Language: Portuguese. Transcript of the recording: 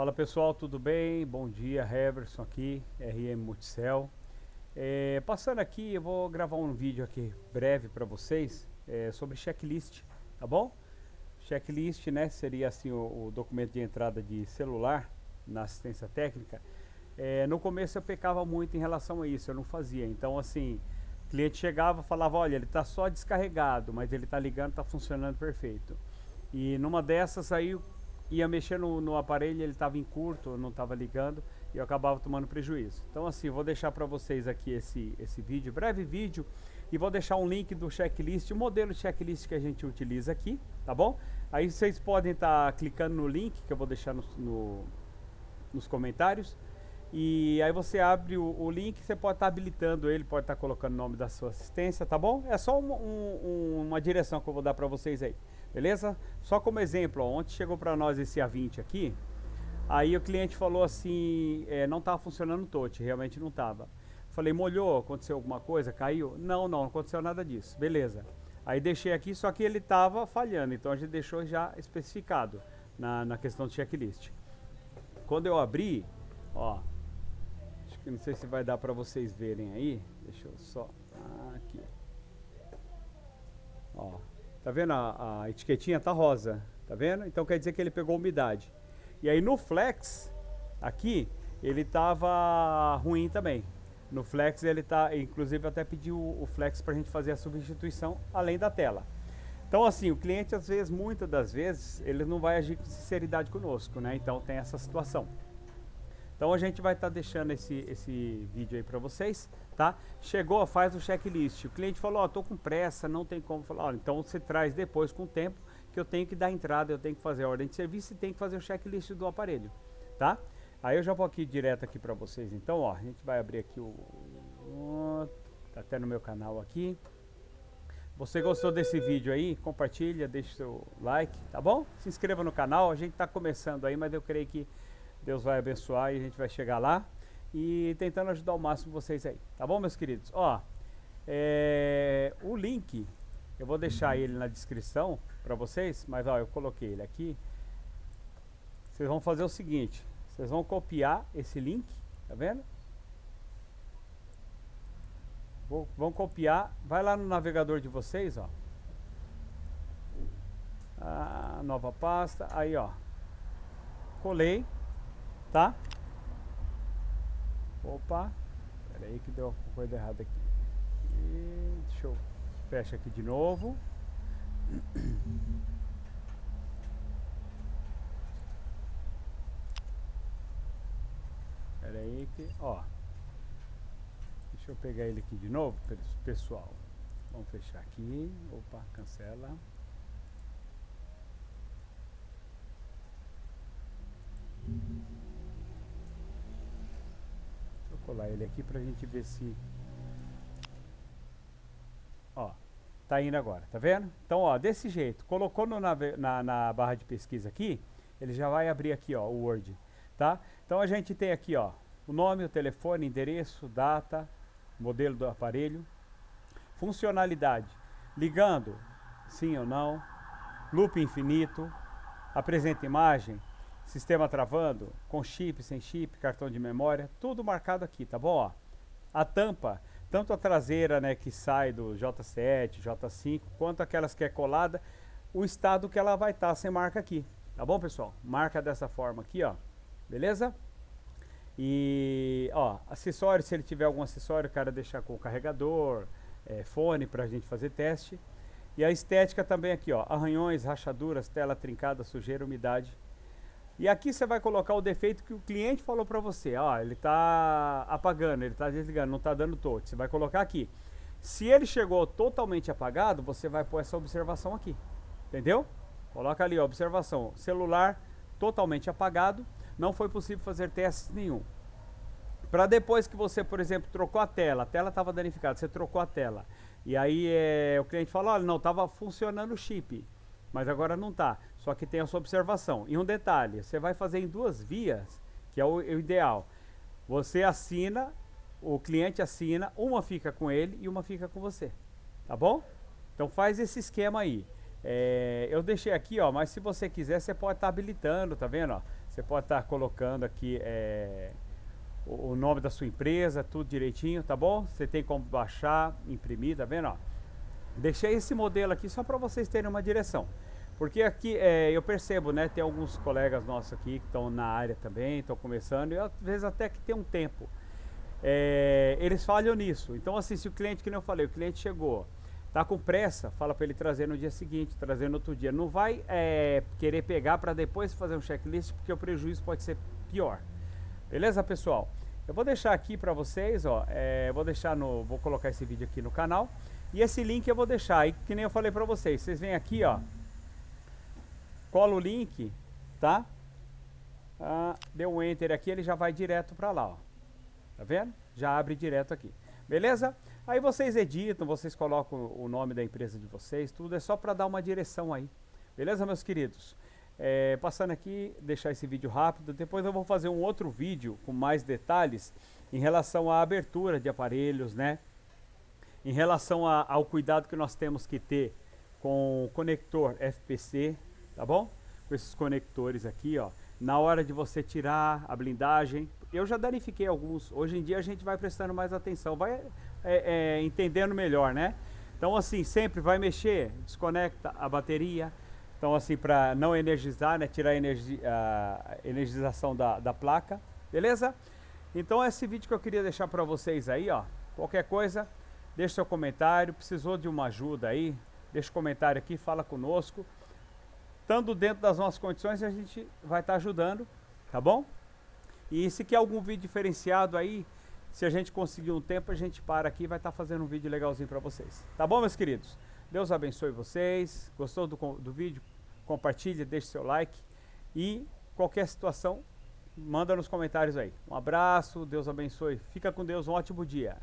Fala pessoal, tudo bem? Bom dia, Heverson aqui, RM Multicel. É, passando aqui, eu vou gravar um vídeo aqui breve para vocês é, sobre checklist, tá bom? Checklist, né, seria assim o, o documento de entrada de celular na assistência técnica. É, no começo eu pecava muito em relação a isso, eu não fazia. Então assim, o cliente chegava falava, olha, ele está só descarregado, mas ele está ligando, está funcionando perfeito. E numa dessas aí ia mexer no, no aparelho, ele estava em curto, não estava ligando e eu acabava tomando prejuízo. Então assim, vou deixar para vocês aqui esse, esse vídeo, breve vídeo, e vou deixar um link do checklist, o modelo de checklist que a gente utiliza aqui, tá bom? Aí vocês podem estar tá clicando no link que eu vou deixar no, no, nos comentários, e aí você abre o, o link, você pode estar tá habilitando ele, pode estar tá colocando o nome da sua assistência, tá bom? É só um, um, uma direção que eu vou dar para vocês aí. Beleza? Só como exemplo, ó, ontem chegou para nós esse A20 aqui, aí o cliente falou assim, é, não estava funcionando o touch, realmente não estava. Falei, molhou, aconteceu alguma coisa, caiu? Não, não, não aconteceu nada disso, beleza. Aí deixei aqui, só que ele estava falhando, então a gente deixou já especificado na, na questão do checklist. Quando eu abri, ó, que não sei se vai dar para vocês verem aí, deixa eu só, aqui, ó, Tá vendo? A, a, etiquetinha tá rosa, tá vendo? Então quer dizer que ele pegou umidade. E aí no flex, aqui, ele tava ruim também. No flex ele tá, inclusive até pediu o flex pra gente fazer a substituição além da tela. Então assim, o cliente às vezes, muitas das vezes, ele não vai agir com sinceridade conosco, né? Então tem essa situação. Então a gente vai estar tá deixando esse, esse vídeo aí para vocês, tá? Chegou, faz o checklist. O cliente falou, ó, oh, tô com pressa, não tem como falar. Ó, então você traz depois com o tempo que eu tenho que dar entrada, eu tenho que fazer a ordem de serviço e tenho que fazer o checklist do aparelho, tá? Aí eu já vou aqui direto aqui para vocês. Então, ó, a gente vai abrir aqui o tá até no meu canal aqui. Você gostou desse vídeo aí? Compartilha, deixa seu like, tá bom? Se inscreva no canal, a gente tá começando aí, mas eu creio que Deus vai abençoar e a gente vai chegar lá. E tentando ajudar o máximo vocês aí. Tá bom, meus queridos? Ó, é, o link, eu vou deixar ele na descrição para vocês. Mas ó, eu coloquei ele aqui. Vocês vão fazer o seguinte. Vocês vão copiar esse link, tá vendo? Vou, vão copiar, vai lá no navegador de vocês, ó. A nova pasta, aí ó. Colei tá? Opa, pera aí que deu uma coisa errada aqui. E deixa eu fecha aqui de novo. Pera aí que, ó. Deixa eu pegar ele aqui de novo, pessoal. Vamos fechar aqui. Opa, cancela. Colar ele aqui pra gente ver se... Ó, tá indo agora, tá vendo? Então, ó, desse jeito, colocou no, na, na, na barra de pesquisa aqui, ele já vai abrir aqui, ó, o Word, tá? Então a gente tem aqui, ó, o nome, o telefone, endereço, data, modelo do aparelho, funcionalidade, ligando, sim ou não, loop infinito, apresenta imagem, sistema travando, com chip, sem chip, cartão de memória, tudo marcado aqui, tá bom? Ó, a tampa, tanto a traseira né, que sai do J7, J5, quanto aquelas que é colada, o estado que ela vai estar, tá, você marca aqui, tá bom pessoal? Marca dessa forma aqui, ó, beleza? E, ó, acessório, se ele tiver algum acessório, o cara deixar com o carregador, é, fone pra gente fazer teste. E a estética também aqui, ó, arranhões, rachaduras, tela trincada, sujeira, umidade, e aqui você vai colocar o defeito que o cliente falou para você. Ó, ele está apagando, ele está desligando, não está dando touch. Você vai colocar aqui. Se ele chegou totalmente apagado, você vai pôr essa observação aqui. Entendeu? Coloca ali, ó, observação. Celular totalmente apagado, não foi possível fazer testes nenhum. Para depois que você, por exemplo, trocou a tela, a tela estava danificada, você trocou a tela. E aí é, o cliente falou, olha, não, estava funcionando o chip mas agora não está. Só que tem a sua observação. E um detalhe, você vai fazer em duas vias, que é o, o ideal. Você assina, o cliente assina, uma fica com ele e uma fica com você. Tá bom? Então faz esse esquema aí. É, eu deixei aqui, ó, mas se você quiser, você pode estar tá habilitando, tá vendo? Ó? Você pode estar tá colocando aqui é, o, o, nome da sua empresa, tudo direitinho, tá bom? Você tem como baixar, imprimir, tá vendo? Ó? Deixei esse modelo aqui só para vocês terem uma direção. Porque aqui é, eu percebo, né? Tem alguns colegas nossos aqui que estão na área também, estão começando, e às vezes até que tem um tempo. É, eles falham nisso. Então, assim, se o cliente, que nem eu falei, o cliente chegou, tá com pressa, fala para ele trazer no dia seguinte, trazer no outro dia. Não vai é, querer pegar para depois fazer um checklist, porque o prejuízo pode ser pior. Beleza, pessoal? Eu vou deixar aqui para vocês, ó, é, vou deixar no, vou colocar esse vídeo aqui no canal. E esse link eu vou deixar aí, que nem eu falei para vocês. Vocês vêm aqui, ó, cola o link, tá? Ah, deu um enter aqui, ele já vai direto para lá, ó. Tá vendo? Já abre direto aqui. Beleza? Aí vocês editam, vocês colocam o nome da empresa de vocês, tudo é só para dar uma direção aí. Beleza, meus queridos? É, passando aqui, deixar esse vídeo rápido, depois eu vou fazer um outro vídeo com mais detalhes em relação à abertura de aparelhos, né? Em relação a, ao cuidado que nós temos que ter com o conector FPC, tá bom? Com esses conectores aqui, ó. Na hora de você tirar a blindagem, eu já danifiquei alguns. Hoje em dia a gente vai prestando mais atenção, vai é, é, entendendo melhor, né? Então assim, sempre vai mexer, desconecta a bateria. Então assim, para não energizar, né? Tirar a, energi a energização da, da placa, beleza? Então esse vídeo que eu queria deixar para vocês aí, ó. Qualquer coisa, deixa seu comentário. Precisou de uma ajuda aí, deixa o comentário aqui, fala conosco. Estando dentro das nossas condições, a gente vai estar tá ajudando, tá bom? E se quer algum vídeo diferenciado aí, se a gente conseguir um tempo, a gente para aqui e vai estar tá fazendo um vídeo legalzinho para vocês. Tá bom, meus queridos? Deus abençoe vocês. Gostou do, do vídeo? Compartilhe, deixe seu like. E qualquer situação, manda nos comentários aí. Um abraço, Deus abençoe. Fica com Deus, um ótimo dia.